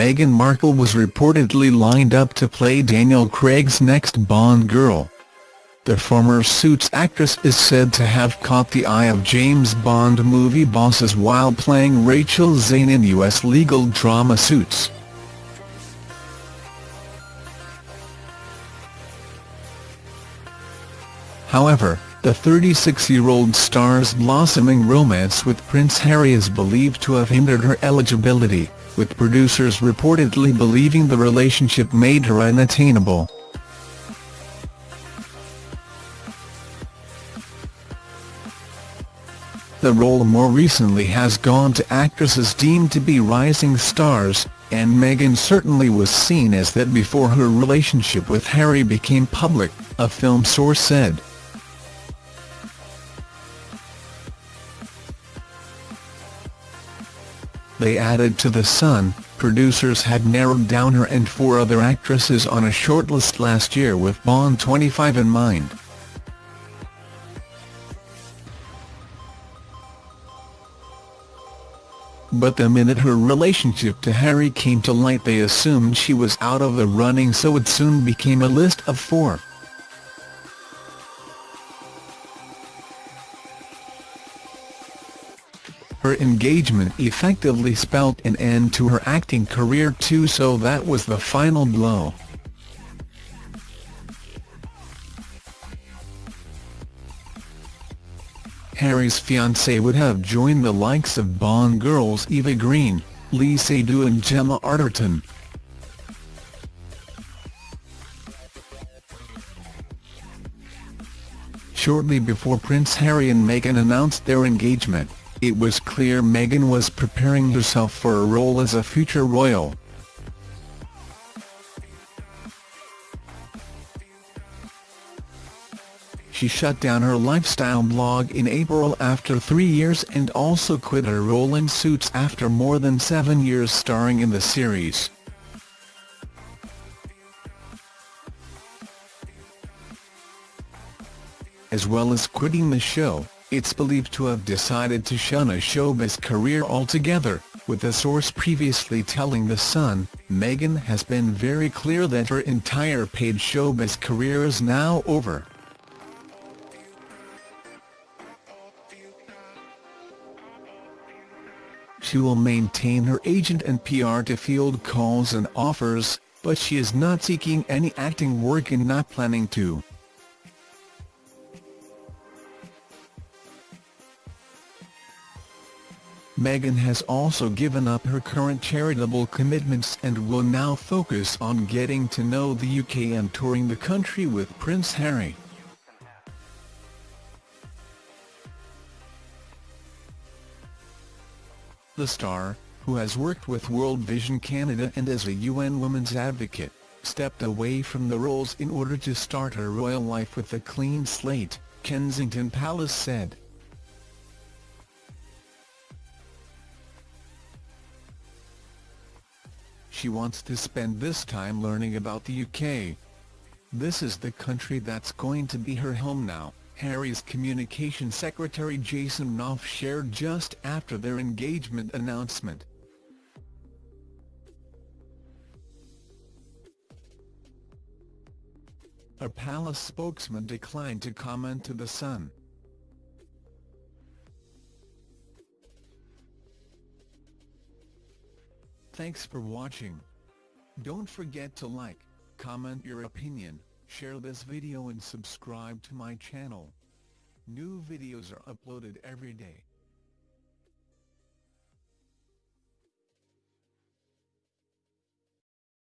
Meghan Markle was reportedly lined up to play Daniel Craig's next Bond girl. The former Suits actress is said to have caught the eye of James Bond movie bosses while playing Rachel Zane in US legal drama Suits. However, the 36-year-old star's blossoming romance with Prince Harry is believed to have hindered her eligibility, with producers reportedly believing the relationship made her unattainable. The role more recently has gone to actresses deemed to be rising stars, and Meghan certainly was seen as that before her relationship with Harry became public, a film source said. They added to The Sun, producers had narrowed down her and four other actresses on a shortlist last year with Bond 25 in mind. But the minute her relationship to Harry came to light they assumed she was out of the running so it soon became a list of four. Her engagement effectively spelt an end to her acting career too so that was the final blow. Harry's fiancée would have joined the likes of Bond girls Eva Green, Léa Seydoux and Gemma Arterton. Shortly before Prince Harry and Meghan announced their engagement, it was clear Meghan was preparing herself for a role as a future royal. She shut down her lifestyle blog in April after three years and also quit her role in Suits after more than seven years starring in the series. As well as quitting the show, it's believed to have decided to shun a showbiz career altogether, with a source previously telling The Sun, Meghan has been very clear that her entire paid showbiz career is now over. She will maintain her agent and PR to field calls and offers, but she is not seeking any acting work and not planning to. Meghan has also given up her current charitable commitments and will now focus on getting to know the UK and touring the country with Prince Harry. The star, who has worked with World Vision Canada and as a UN Women's Advocate, stepped away from the roles in order to start her royal life with a clean slate, Kensington Palace said. She wants to spend this time learning about the UK. This is the country that's going to be her home now, Harry's communication secretary Jason Knauf shared just after their engagement announcement. A palace spokesman declined to comment to The Sun. Thanks for watching. Don't forget to like, comment your opinion, share this video and subscribe to my channel. New videos are uploaded every day.